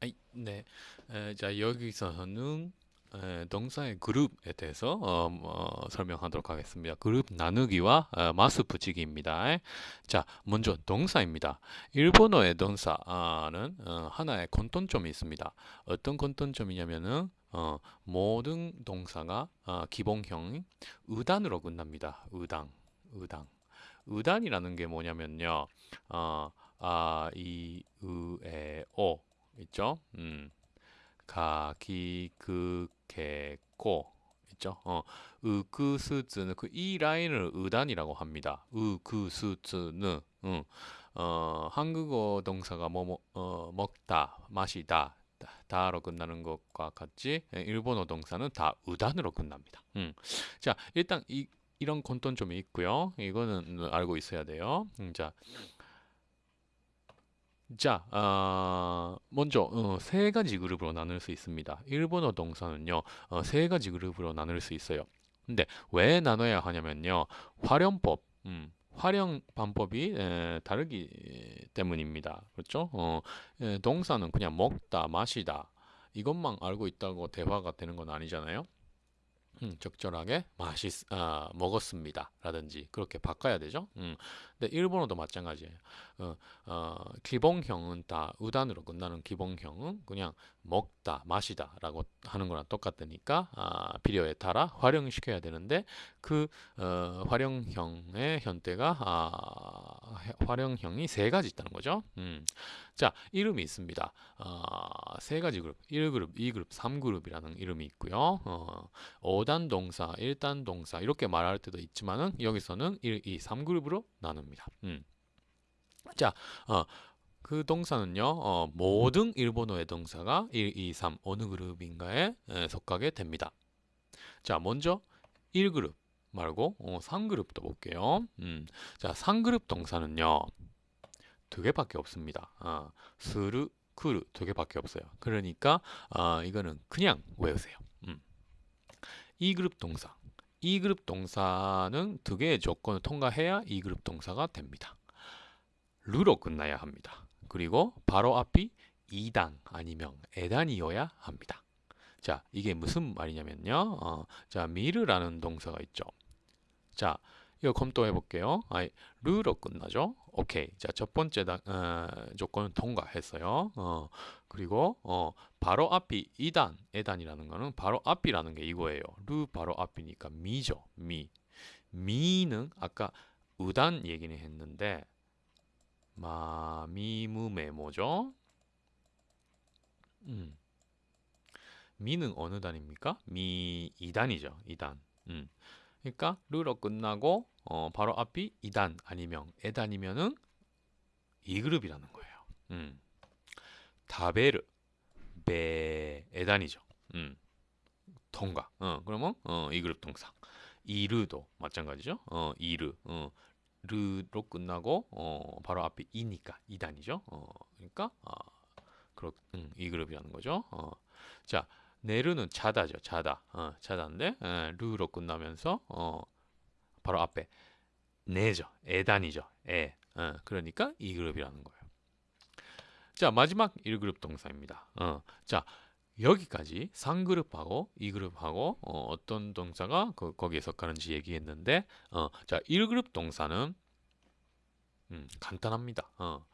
아이, 네. 에, 자, 여기서는 에, 동사의 그룹에 대해서 어, 뭐, 설명하도록 하겠습니다. 그룹 나누기와 어, 마스 붙이기입니다. 자, 먼저 동사입니다. 일본어의 동사는 어, 하나의 공통점이 있습니다. 어떤 공통점이냐면은 어, 모든 동사가 어, 기본형 의단으로 끝납니다. 의당, 의당. 의단이라는 게 뭐냐면요. 어, あ, い, う, え, お 있죠? 음, か, き, く, け, こ 있죠? 어, う, く, す, つ는 그 이 라인을 う단이라고 합니다. う, く, す, つ는 음, 어, 한국어 동사가 뭐, 뭐 어, 먹다, 마시다, 다, 로 끝나는 것과 같이 예, 일본어 동사는 다 う단으로 끝납니다. 음. 자, 일단 이 이런 공통점이 있고요. 이거는 알고 있어야 돼요. 음, 자, 자, 어, 먼저 어, 세 가지 그룹으로 나눌 수 있습니다. 일본어 동사는요, 어, 세 가지 그룹으로 나눌 수 있어요. 근데 왜 나눠야 하냐면요, 활용법, 음, 활용 방법이 에, 다르기 때문입니다. 그렇죠? 어, 에, 동사는 그냥 먹다, 마시다 이것만 알고 있다고 대화가 되는 건 아니잖아요. 음, 적절하게 맛있 아, 먹었습니다 라든지 그렇게 바꿔야 되죠? 음, 근데 일본어도 마찬가지예요. 어, 어, 기본형은 다 우단으로 끝나는 기본형은 그냥 먹다 마시다 라고 하는 거랑 똑같으니까 아, 필요에 따라 활용시켜야 되는데 그 어, 활용형의 현대가 아, 활용형이 세 가지 있다는 거죠? 음. 자 이름이 있습니다. 어, 세 가지 그룹. 1그룹 2그룹 3그룹이라는 이름이 있고요. 어, 5단 동사 1단 동사 이렇게 말할 때도 있지만은 여기서는 1, 2, 3그룹으로 나눕니다. 음. 자 어, 그 동사는요 어, 모든 일본어의 동사가 1, 2, 3 어느 그룹인가에 에, 속하게 됩니다. 자 먼저 1그룹 말고 어, 3그룹도 볼게요. 음, 자 3그룹 동사는요 두 개밖에 없습니다. 어, する くる 두 개밖에 없어요. 그러니까 어, 이거는 그냥 외우세요. 음. 2그룹 동사. 2그룹 동사는 두 개의 조건을 통과해야 2그룹 동사가 됩니다. る로 끝나야 합니다. 그리고 바로 앞이 い단 아니면 え단이어야 합니다. 자, 이게 무슨 말이냐면요. 어, 자, 見る라는 동사가 있죠. 자, 이거 검토해 볼게요. 아, 르로 끝나죠. 오케이. 자, 첫 번째 다, 어, 조건은 통과했어요. 어, 그리고 어, 바로 앞이 2단, 에단이라는 거는 바로 앞이라는 게 이거예요. 르 바로 앞이니까 미죠. 미. 미는 아까 우단 얘기는 했는데 마미무메 뭐죠? 음. 미는 어느 단입니까? 미 2단이죠. 2단. 음. 그러니까 르로 끝나고 어, 바로 앞이 2단 아니면 에단이면은 2그룹이라는 거예요. 음. 다베르 베 에단이죠. 음. 통과. 어, 그러면 어, 2그룹 동사. 이르도 마찬가지죠. 어, 이르. 어, 르로 끝나고 어, 바로 앞에 이니까 2단이죠. 어, 그러니까 어, 그렇, 음, 이 그룹이라는 거죠. 어, 자, 네르는 자다죠. 자다. 어, 자다인데 에, 르로 끝나면서 어, 바로 앞에 네죠. 에단이죠. 에. 어, 그러니까 이 그룹이라는 거예요. 자, 마지막 1그룹 동사입니다. 어, 자, 여기까지 3그룹하고 2그룹하고 어, 떤 동사가 그, 거기에 속하는지 얘기했는데 어, 자 1그룹 동사는 음, 간단합니다. 어,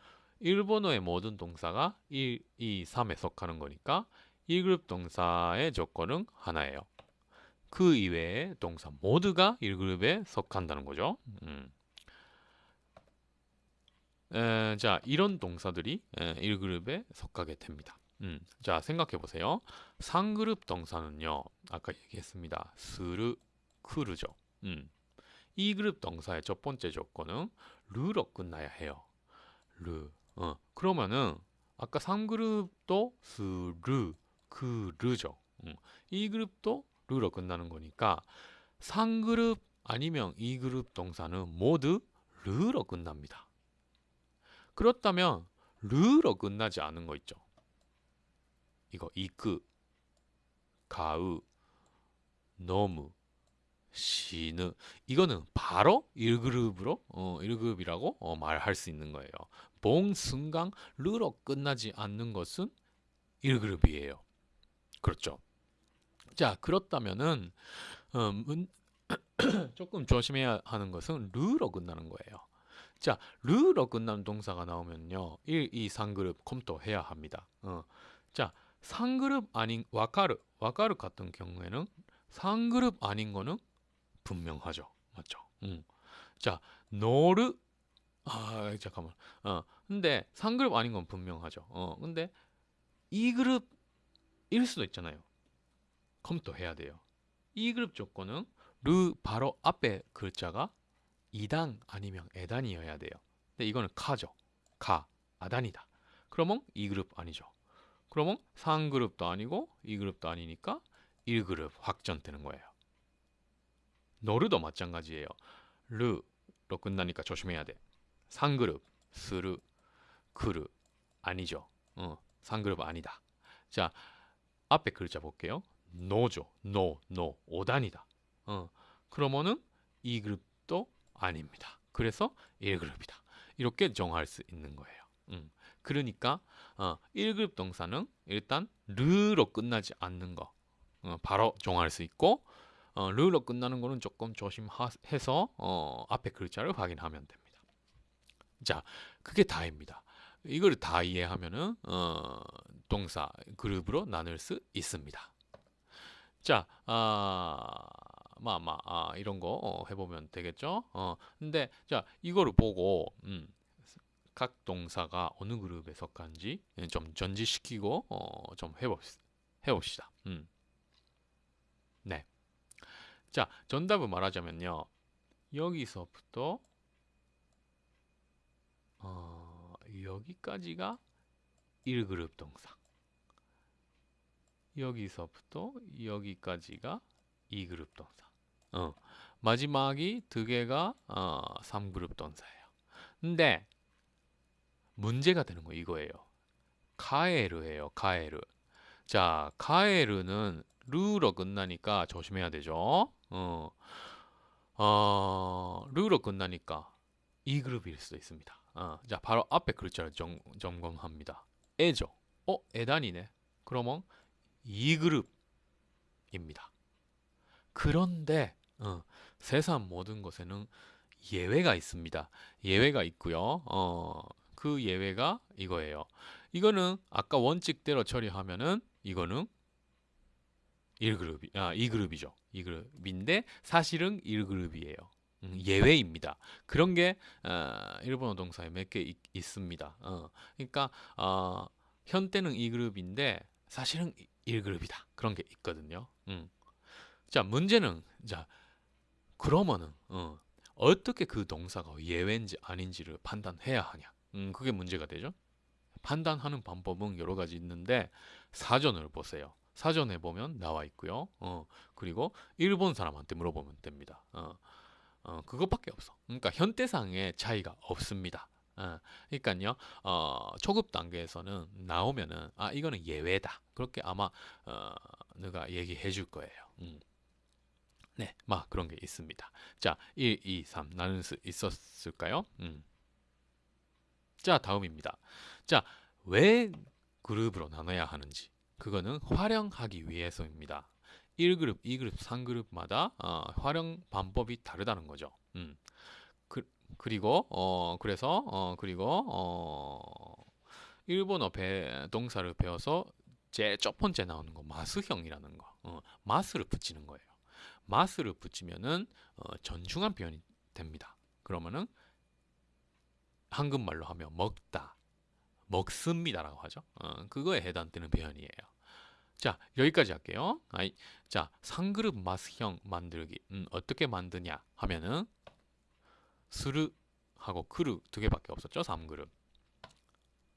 일본어의 모든 동사가 1, 2, 3에 속하는 거니까 1그룹 동사의 조건은 하나예요. 그 이외의 동사 모두가 1그룹에 속한다는 거죠. 음. 에, 자 이런 동사들이 에, 1그룹에 속하게 됩니다. 음, 자 생각해 보세요. 상그룹 동사는요. 아까 얘기했습니다. 스르, 크르죠. 음. 이 그룹 동사의 첫 번째 조건은 르로 끝나야 해요. 르. 어. 그러면은 아까 3그룹도 스르, 크르죠. 음. 이 그룹도 르로 끝나는 거니까 3그룹 아니면 2그룹 동사는 모두 르로 끝납니다. 그렇다면 르로 끝나지 않은 거 있죠. 이거 이끄, 가으, 너무, 시느 이거는 바로 1그룹으로 어, 1급이라고 어, 말할 수 있는 거예요. 봉, 승강, 르로 끝나지 않는 것은 1그룹이에요. 그렇죠. 자, 그렇다면은 어, 문, 조금 조심해야 하는 것은 르로 끝나는 거예요. 자, 르로 끝나는 동사가 나오면요. 1, 2, 3그룹 검토해야 합니다. 어. 자, 3그룹 아닌 와카르, 와카르 같은 경우에는 3그룹 아닌 거는 분명하죠. 맞죠? 음. 자, 노르 아, 잠깐만. 어. 근데 3그룹 아닌 건 분명하죠. 어. 근데 2그룹 일 수도 있잖아요. 검토해야 돼요. 2그룹 조건은 르 바로 앞에 글자가 2단 아니면 에단이어야 돼요. 근데 이거는 か죠. か, あ단이다. 그러면 2그룹 아니죠. 그러면 3그룹도 아니고 2그룹도 아니니까 1그룹 확정되는 거예요. 乗る도 마찬가지예요. る로 끝나니까 조심해야 돼. 3그룹, する, くる 아니죠. 어, 3그룹 아니다. 자, 앞에 글자 볼게요. の, の, お단이다. 어, 그러면은 2그룹도 아닙니다. 그래서 1그룹이다. 이렇게 정할 수 있는 거예요. 음. 그러니까 어, 1그룹 동사는 일단 르로 끝나지 않는 거 어, 바로 정할 수 있고 어, 르로 끝나는 거는 조금 조심해서 어, 앞에 글자를 확인하면 됩니다. 자, 그게 다입니다. 이걸 다 이해하면은 어, 동사 그룹으로 나눌 수 있습니다. 자, 아, 마, 마, 아, 이런 거 어, 해보면 되겠죠. 어, 근데 자, 이거를 보고 음, 각 동사가 어느 그룹에 속한지 좀 전지시키고 어, 좀 해봅시다. 해봅시다. 음. 네. 자, 정답을 말하자면요. 여기서부터 어, 여기까지가 1그룹 동사. 여기서부터 여기까지가 2그룹 동사. 어, 마지막이 두 개가 어, 3그룹 동사예요. 근데 문제가 되는 거 이거예요. 카에르예요. 카에르. 자, 카에르는 르로 끝나니까 조심해야 되죠. 어, 어, 르로 끝나니까 이 그룹일 수도 있습니다. 어, 자, 바로 앞에 글자를 점, 점검합니다. 에죠. 어, 에단이네. 그러면 이 그룹입니다. 그런데 어, 세상 모든 것에는 예외가 있습니다. 예외가 있고요. 어, 그 예외가 이거예요. 이거는 아까 원칙대로 처리하면은 이거는 1그룹이 아 2그룹이죠. 2그룹인데 사실은 1그룹이에요. 음, 예외입니다. 그런 게 어, 일본어 동사에 몇 개 있습니다. 어, 그러니까 어, 현대는 2그룹인데 사실은 1그룹이다. 그런 게 있거든요. 음. 자 문제는 자 그러면은 어, 어떻게 그 동사가 예외인지 아닌지를 판단해야 하냐. 음, 그게 문제가 되죠. 판단하는 방법은 여러 가지 있는데 사전을 보세요. 사전에 보면 나와 있고요. 어, 그리고 일본 사람한테 물어보면 됩니다. 어, 어, 그것밖에 없어. 그러니까 현대상의 차이가 없습니다. 어, 그러니까요, 어, 초급 단계에서는 나오면은 아 이거는 예외다. 그렇게 아마 어, 누가 얘기해 줄 거예요. 음. 네, 막 그런 게 있습니다. 자, 1, 2, 3 나눌 수 있었을까요? 음. 자, 다음입니다. 자, 왜 그룹으로 나눠야 하는지. 그거는 활용하기 위해서입니다. 1그룹, 2그룹, 3그룹마다 어, 활용 방법이 다르다는 거죠. 음. 그, 리고 어, 그래서 어, 그리고 어, 일본어 배, 동사를 배워서 제일 첫 번째 나오는 거 마스형이라는 거. 어, 마스를 붙이는 거예요. 마스를 붙이면은 어, 전중한 표현이 됩니다. 그러면은 한국말로 하면 먹다, 먹습니다라고 하죠. 어, 그거에 해당되는 표현이에요. 자 여기까지 할게요. 아이, 자 상그룹 마스형 만들기 음, 어떻게 만드냐 하면은 스르 하고 크르 두 개밖에 없었죠. 3그룹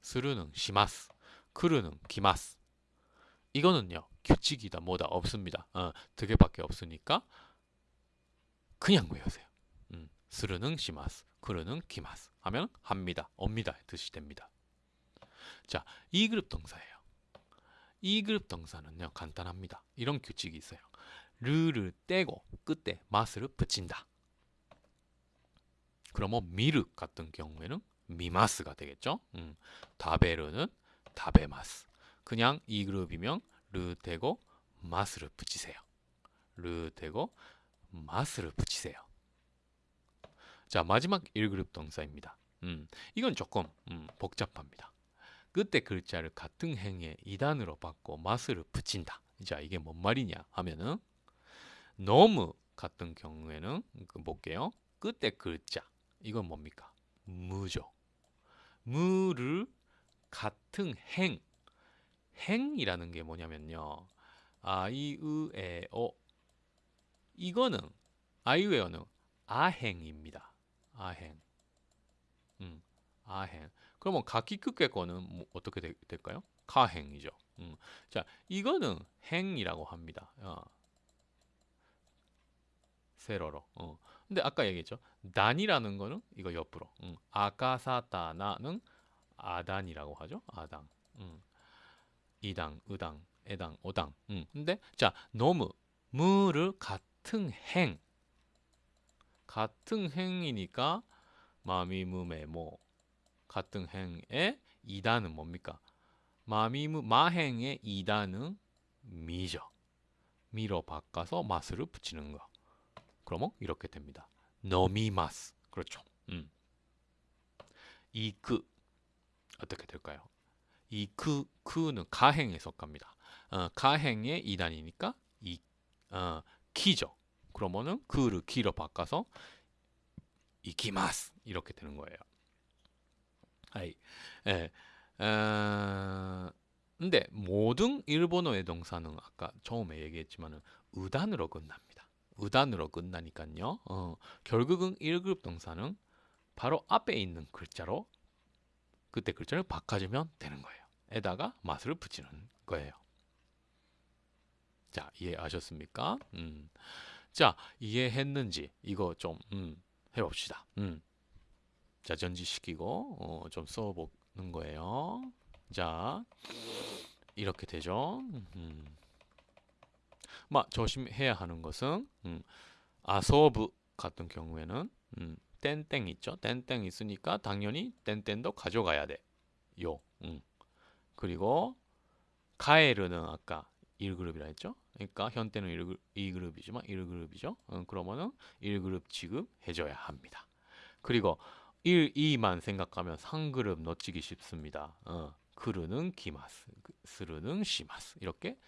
스르는 시마스 크르는 기마스 이거는요 규칙이다 뭐다 없습니다. 어, 두 개밖에 없으니까 그냥 외우세요. 음, 스르는 시마스 크르는 기마스 하면 합니다. 옵니다. 뜻이 됩니다. 자, 2그룹 동사예요. 2그룹 동사는요. 간단합니다. 이런 규칙이 있어요. 르를 떼고 끝에 마스를 붙인다. 그러면 미르 같은 경우에는 미마스가 되겠죠. 음, 다베르는 다베마스. 그냥 이 그룹이면 르 대고 마스를 붙이세요. 르 대고 마스를 붙이세요. 자 마지막 1그룹 동사입니다. 음, 이건 조금 음, 복잡합니다. 그때 글자를 같은 행에 2단으로 바꿔 마스를 붙인다. 자 이게 뭔 말이냐 하면은 너무 같은 경우에는 그 볼게요. 그때 글자 이건 뭡니까? 무죠. 무를 같은 행 행이라는 게 뭐냐면요. 아이으에어 이거는 아이웨어는 아행입니다. 아행. 음, 아행. 그러면 가키크케 거는 뭐 어떻게 되, 될까요? 가행이죠. 음. 자, 이거는 행이라고 합니다. 어. 세로로. 어. 근데 아까 얘기했죠. 단이라는 거는 이거 옆으로. 음. 아카사타나는 아단이라고 하죠. 아당. 음. 이당, 의당, 애당, 오당. 음. 근데 자, 너무 무를 같은 행. 같은 행이니까 마미 무메모 같은 행의 이단은 뭡니까? 마미무 마행의 이단은 미죠. み로 바꿔서 ます를 붙이는 거. 그러면 이렇게 됩니다. 飲みます. 그렇죠. 음. 이그 어떻게 될까요? 行く く는 か행에 속합니다. 어, か행의 い단이니까 이 어, き죠. 그러면은 그를 키로 바꿔서 이키마스 이렇게 되는 거예요. はい. 예. 어, 근데 모든 일본어의 동사는 아까 처음에 얘기했지만은 의단으로 끝납니다. 의단으로 끝나니까요. 어, 결국은 1급 동사는 바로 앞에 있는 글자로 그때 글자를 바꿔주면 되는 거예요. 에다가 맛을 붙이는 거예요. 자, 이해하셨습니까? 음. 자, 이해했는지 이거 좀 음, 해봅시다. 음. 자, 전지 시키고 어, 좀 써보는 거예요. 자, 이렇게 되죠. 음. 막 조심해야 하는 것은 음, 아소브 같은 경우에는 음, 땡땡 있죠. 땡땡 있으니까 당연히 땡땡도 가져가야 돼. 요. 음. 그리고 카에르는 아까 1그룹이라 했죠. 그러니까 현대는 1그룹, 2그룹이지만 1그룹이죠. 음, 그러면은 1그룹 취급해줘야 합니다. 그리고 1, 2만 생각하면 3그룹 놓치기 쉽습니다. 어, 크르는 기마스, 스르는 시마스 이렇게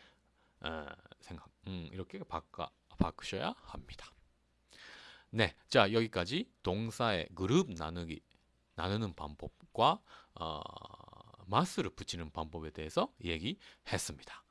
어, 생각, 음, 이렇게 바꿔 바꾸셔야 합니다. 네, 자 여기까지 동사의 그룹 나누기 나누는 방법과 어, 마스를 붙이는 방법에 대해서 얘기했습니다.